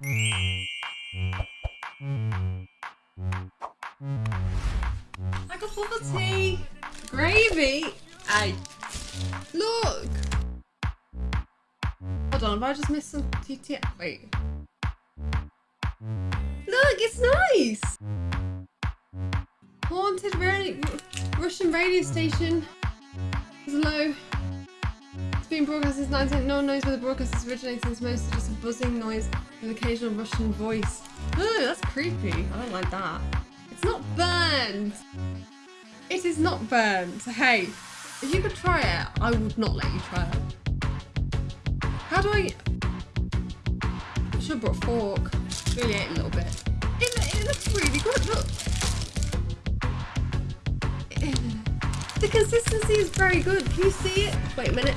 I got tea. Gravy. Hey. Look. Hold on, have I just missed some TT? Wait. Look, it's nice. Haunted radio, Russian radio station. It's low. Broadcast since 19. No one knows where the broadcast is originating. It's mostly just a buzzing noise with occasional Russian voice. Oh, that's creepy. I don't like that. It's not burned. It is not burned. Hey, if you could try it, I would not let you try it. How do I... I should have brought a fork. Really ate a little bit. It, it looks really good, look. The consistency is very good. Can you see it? Wait a minute.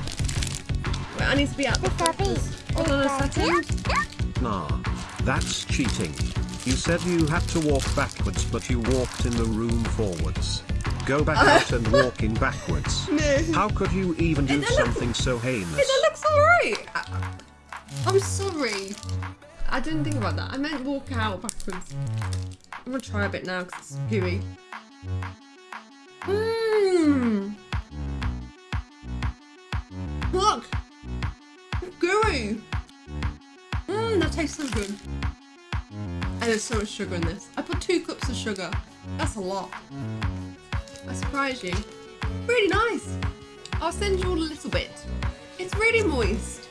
Wait, I need to be out the focus. Hold on a second. Nah. That's cheating. You said you had to walk backwards but you walked in the room forwards. Go back uh-huh. out and walk in backwards. No. How could you even do It looks- something so heinous? that looks alright. I'm sorry. I didn't think about that. I meant walk out backwards. I'm gonna try a bit now because it's gooey. Mmm. Look. Gooey. Mmm, that tastes so good. And there's so much sugar in this. I put two cups of sugar. That's a lot. I surprise you. Really nice. I'll send you all a little bit. It's really moist.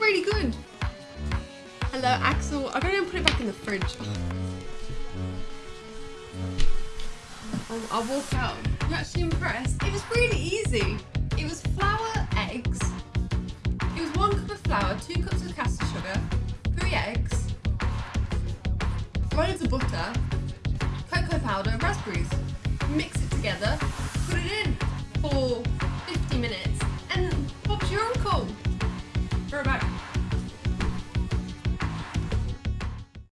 Really good. Hello, Axel. I'm to put it back in the fridge. I'll walk out. I'm actually impressed. It was really easy. It was flour, flour, two cups of caster sugar, three eggs, loads of butter, cocoa powder, raspberries. Mix it together,